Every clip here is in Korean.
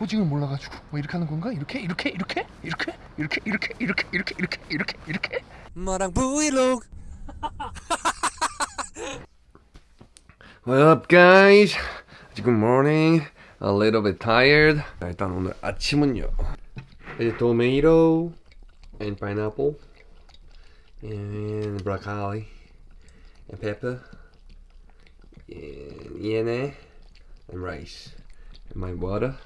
호징을 몰라가지고 뭐 이렇게 하는 건가? 이렇게 이렇게 이렇게 이렇게 이렇게 이렇게 이렇게 이렇게 이렇게 이렇게 이렇게 마랑 브이로그 What up guys? Good morning. A little bit tired. 자, 일단 오늘 아침은요. 이제 tomato and pineapple and broccoli and pepper and yene and rice and my water.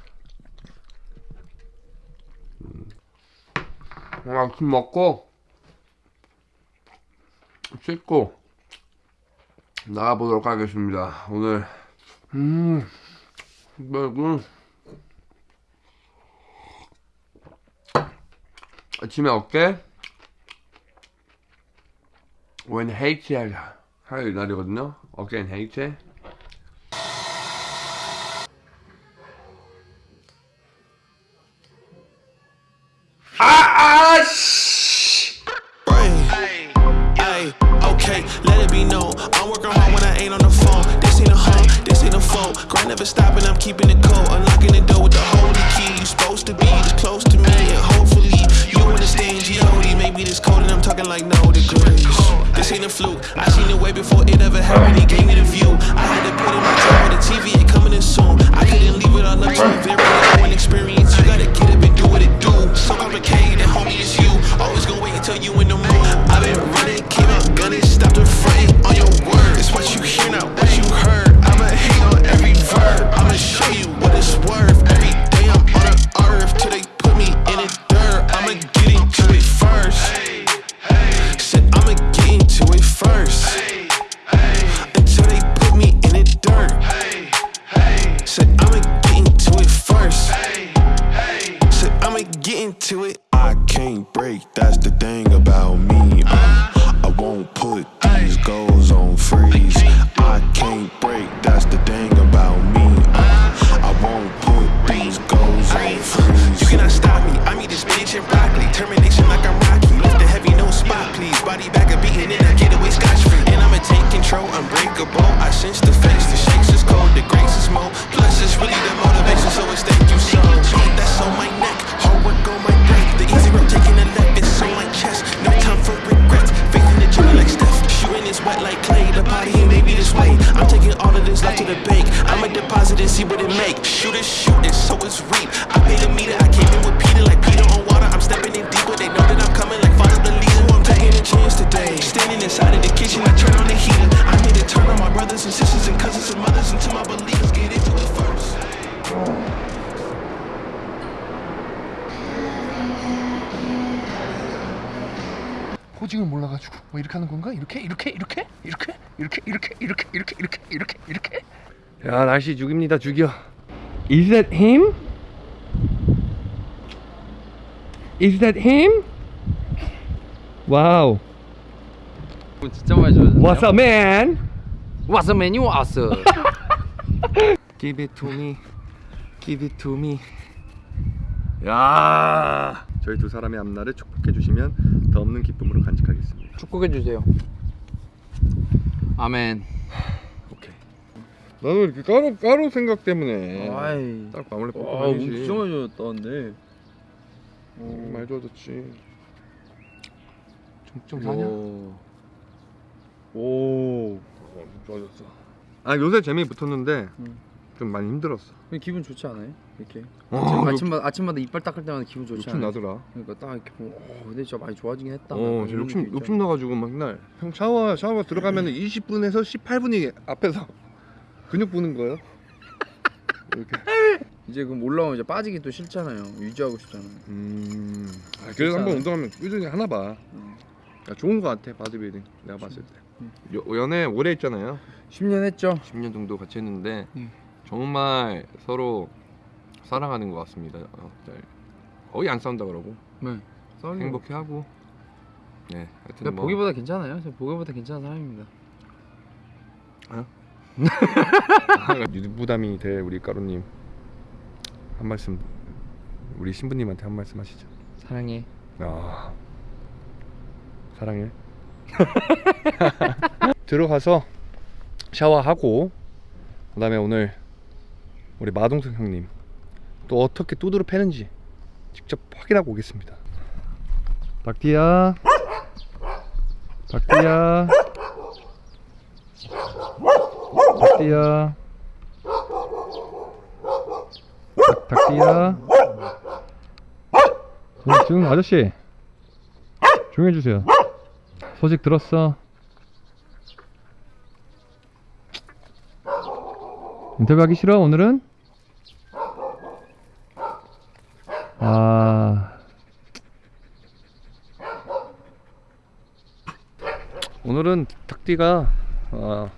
아침 먹고 씻고 나가보도록 하겠습니다. 오늘 음, 뭐군 아침에 어깨 웬 헤이트 할, 할 날이거든요. 어깨는 헤이트. This I'm talking like no degrees. This ain't a fluke. I seen it way before it ever happened. He gave me the view. I had to put in my time with the TV ain't coming in soon. I couldn't leave it all up to a very to the bank. I'ma deposit and see what it make. Shoot it, shoot it, so it's reap. I paid a meter, 이렇게? 이렇게 이렇게 이렇게 이렇게 이렇게 이렇게 이렇게 이렇게 이렇게 이렇게 이렇게 야 날씨 죽입니다 죽여 Is that him? Is that him? 와우 진짜 많이 좋아졌네. What's up man? 왔어 메뉴 왔어. Give it to me Give it to me 야 저희 두 사람의 앞날을 축복해 주시면 더 없는 기쁨으로 간직하겠습니다 축복해 주세요. 아멘. 오케이 나는 이렇게 까로 까로 생각 때문에 아이. 딱 마무리 진짜 많이 좋아졌다는데. 많이 좋아졌지 좀 사냐? 오. 어, 좋아졌어 아 요새 재미 붙었는데 음. 좀 많이 힘들었어 기분 좋지 않아요? 이렇게. 어, 아침, 아침마다 아침마다 이빨 닦을 때마다 기분 좋지 욕심? 나더라 그러니까 딱 이렇게 보면 어, 근데 진짜 많이 좋아지긴 했다. 어 진짜 욕심 욕심 나가지고 막날 형 샤워 샤워 들어가면 20분에서 18분이 앞에서 근육 보는 거예요 이렇게 이제 그럼 올라오면 이제 빠지기 또 싫잖아요. 유지하고 싶잖아요. 음 아, 그래서 한번 운동하면 꾸준히 하나 봐 음. 야, 좋은 거 같아 바디빌딩 내가 봤을 때 음. 여, 연애 오래 했잖아요 10년 했죠. 10년 정도 같이 했는데 음. 정말 서로 사랑하는 것 같습니다. 어, 네. 거의 안 싸운다 그러고 네. 싸우기 행복해하고 네 하여튼 근데 뭐 보기보다 괜찮아요. 저 보기보다 괜찮은 사람입니다. 유부담이 될 우리 까루님 한 말씀 우리 신부님한테 한 말씀 하시죠. 사랑해. 아 사랑해. 들어가서 샤워하고 그다음에 오늘 우리 마동석 형님 또 어떻게 두드러 패는지 직접 확인하고 오겠습니다. 닭띠야, 닭띠야, 닭띠야, 닭- 닭띠야. 응, 지금 아저씨 조용해 주세요. 소식 들었어? 인터뷰하기 싫어 오늘은? 아 오늘은 닭띠가 어,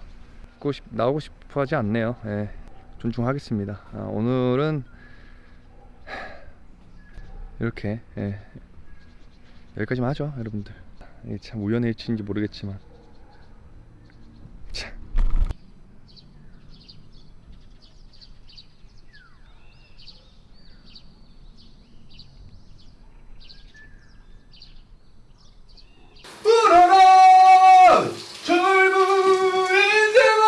싶- 나오고 싶어 하지 않네요. 예, 존중하겠습니다. 아, 오늘은 이렇게 예, 여기까지만 하죠, 여러분들. 참 우연의 일치인지 모르겠지만 참. 불어라 젊은 인생아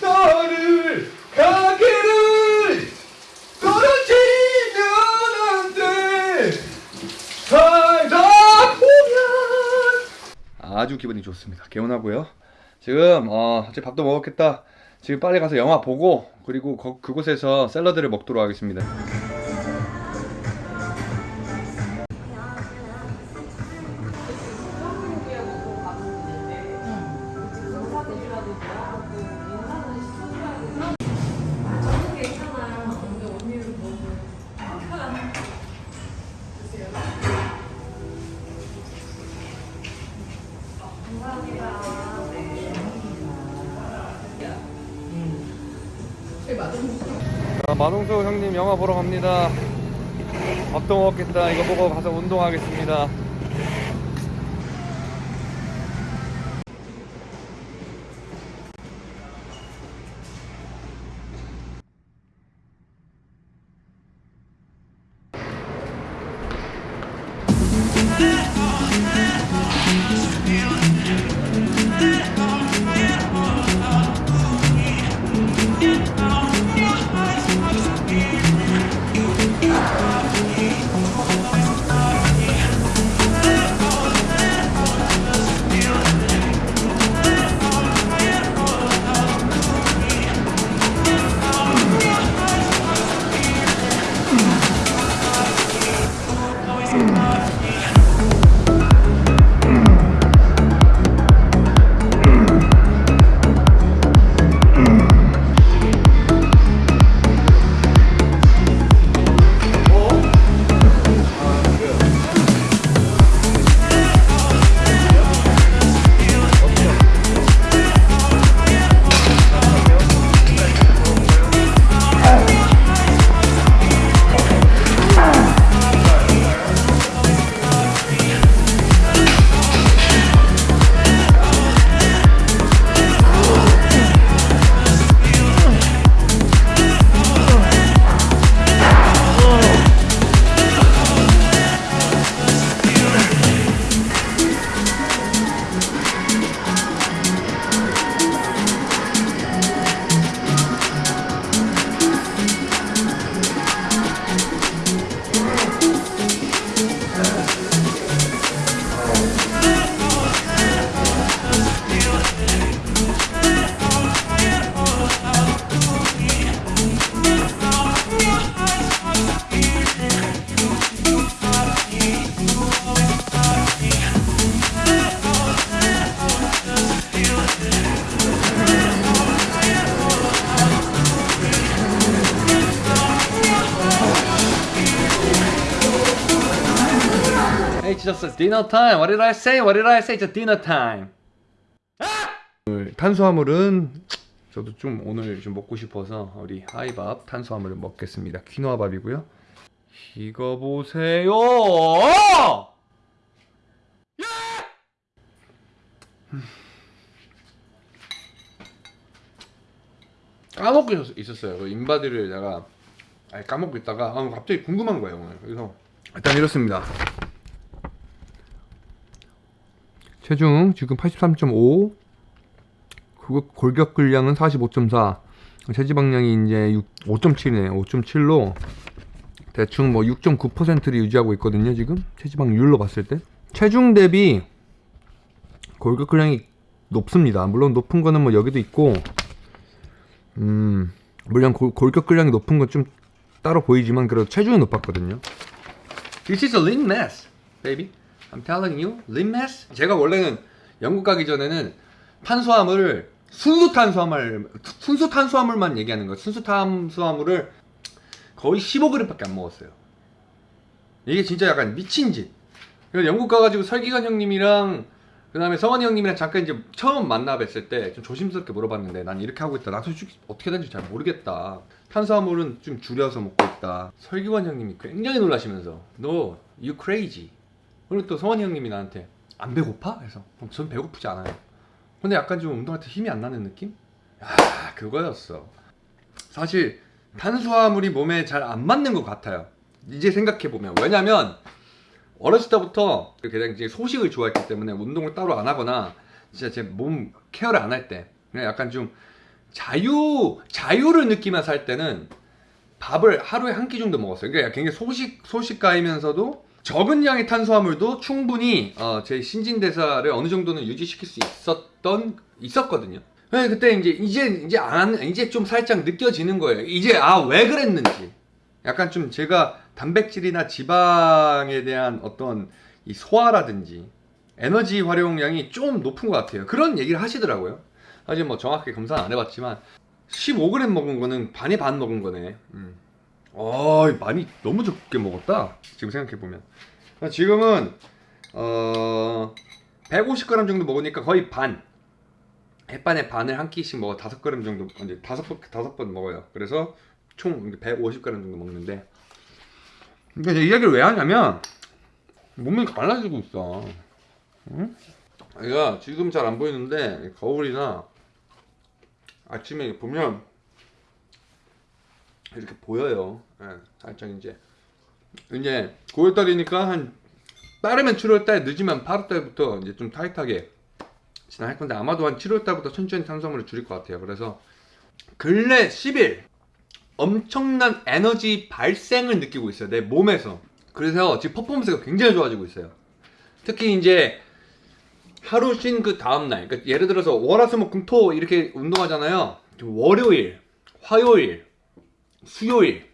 너를 가기를 떨어지면 안돼 살다 보면 아주 기분이 좋습니다. 개운하고요. 지금 어 이제 밥도 먹었겠다. 지금 빨리 가서 영화 보고 그리고 거- 그곳에서 샐러드를 먹도록 하겠습니다 마동수 형님 영화 보러 갑니다. 밥도 먹었겠다. 이거 보고 가서 운동하겠습니다. Dinner time. What did I say? What did I say? It's dinner time. 오늘 탄수화물은 저도 좀 오늘 좀 먹고 싶어서 우리 하이밥 탄수화물을 먹겠습니다. 퀴노아 밥이고요. 이거 보세요. 까먹고 있었- 있었어요. 그 인바디를 내가 까먹고 있다가 아, 갑자기 궁금한 거예요 오늘. 그래서 일단 이렇습니다. 체중 지금 83.5 그거 골격 근량은 45.4 체지방량이 이제 5.7이네요. 5.7로 대충 뭐 6.9%를 유지하고 있거든요. 지금 체지방률로 봤을 때 체중 대비 골격 근량이 높습니다. 물론 높은 거는 뭐 여기도 있고, 음 물론 골, 골격 근량이 높은 건 좀 따로 보이지만 그래도 체중이 높았거든요. This is a lean mass, baby. I'm telling you, mass. 제가 원래는 영국 가기 전에는 탄수화물을 순수 탄수화물 순수 탄수화물만 얘기하는 거예요. 순수 탄수화물을 거의 15g밖에 안 먹었어요. 이게 진짜 약간 미친 짓. 그래서 영국 가가지고 설기관 형님이랑 그 다음에 성원이 형님이랑 잠깐 이제 처음 만나 뵀을 때 좀 조심스럽게 물어봤는데 난 이렇게 하고 있다. 나 솔직히 어떻게 되는지 잘 모르겠다. 탄수화물은 좀 줄여서 먹고 있다. 설기관 형님이 굉장히 놀라시면서 너 you crazy. 그리고 또 성원이 형님이 나한테 안 배고파? 그래서 어, 전 배고프지 않아요. 근데 약간 좀 운동할 때 힘이 안 나는 느낌? 아 그거였어. 사실 탄수화물이 몸에 잘 안 맞는 것 같아요. 이제 생각해 보면 왜냐면 어렸을 때부터 이제 소식을 좋아했기 때문에 운동을 따로 안 하거나 진짜 제 몸 케어를 안 할 때 그냥 약간 좀 자유 자유를 느끼면서 살 때는 밥을 하루에 한 끼 정도 먹었어요. 그러니까 굉장히 소식 소식가이면서도 적은 양의 탄수화물도 충분히 어, 제 신진대사를 어느 정도는 유지시킬 수 있었던 있었거든요. 네, 그때 이제 이제 이제 안 이제 좀 살짝 느껴지는 거예요. 이제 아 왜 그랬는지. 약간 좀 제가 단백질이나 지방에 대한 어떤 이 소화라든지 에너지 활용량이 좀 높은 것 같아요. 그런 얘기를 하시더라고요. 사실 뭐 정확하게 검사는 안 해봤지만 15g 먹은 거는 반에 반 먹은 거네. 음. 어, 많이 너무 적게 먹었다. 지금 생각해 보면. 지금은 어 150g 정도 먹으니까 거의 반. 햇반에 반을 한 끼씩 먹어 다섯 그램 정도 이제 다섯 번 다섯 번 먹어요. 그래서 총 150g 정도 먹는데. 그러니까 이제 이 얘기를 왜 하냐면 몸이 갈라지고 있어. 응? 얘가 지금 잘 안 보이는데 거울이나 아침에 보면 이렇게 보여요. 예, 살짝 이제 이제 9월달이니까 한 빠르면 7월달 늦으면 8월달부터 이제 좀 타이트하게 진행할 건데 아마도 한 7월달부터 천천히 탄수화물을 줄일 것 같아요. 그래서 근래 10일 엄청난 에너지 발생을 느끼고 있어요. 내 몸에서. 그래서 지금 퍼포먼스가 굉장히 좋아지고 있어요. 특히 이제 하루 쉰 그 다음날, 그러니까 예를 들어서 월화수목금토 이렇게 운동하잖아요. 월요일, 화요일, 수요일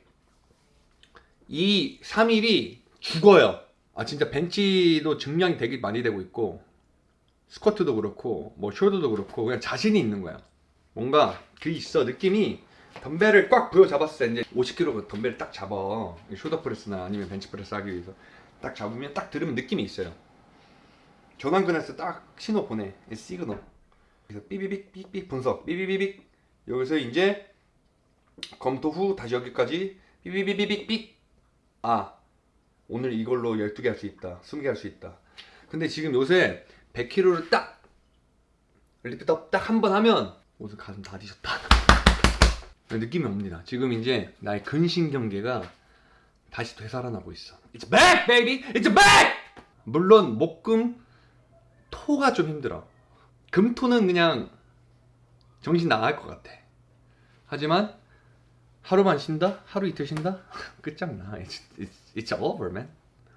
이 3일이 죽어요. 아 진짜 벤치도 증량이 되게 많이 되고 있고 스쿼트도 그렇고 뭐 숄더도 그렇고 그냥 자신이 있는 거야. 뭔가 그 있어 느낌이 덤벨을 꽉 부여 잡았을 때 이제 50kg 덤벨을 딱 잡아 shoulder press나 아니면 벤치 프레스 하기 위해서 딱 잡으면 딱 들으면 느낌이 있어요. 전완근에서 딱 신호 보내 이 시그널. 그래서 삐빅 분석 삐비비빅 여기서 이제 검토 후 다시 여기까지 삐비비비빅 아 오늘 이걸로 12개 할 수 있다 20개 할 수 있다. 근데 지금 요새 100kg를 딱 lift up 딱한 번 하면 오늘 가슴 다 뒤졌다. 느낌이 옵니다. 지금 이제 나의 근신경계가 다시 되살아나고 있어. It's back baby! It's back! 물론 목금 토가 좀 힘들어. 금토는 그냥 정신 나갈 것 같아. 하지만 하루만 쉰다? 하루 이틀 쉰다? 끝장나. It's, it's, it's over, man.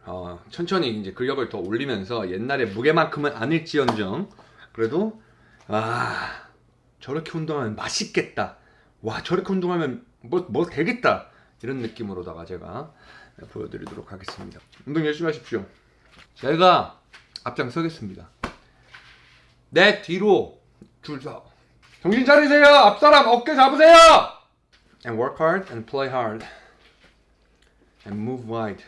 어, 천천히 이제 근력을 더 올리면서 옛날에 무게만큼은 아닐지언정 그래도 아 저렇게 운동하면 맛있겠다. 와 저렇게 운동하면 뭐, 뭐 되겠다. 이런 느낌으로다가 제가 보여드리도록 하겠습니다. 운동 열심히 하십시오. 제가 앞장서겠습니다. 내 뒤로 줄 서. 정신 차리세요. 앞사람 어깨 잡으세요. And work hard and play hard and move wide.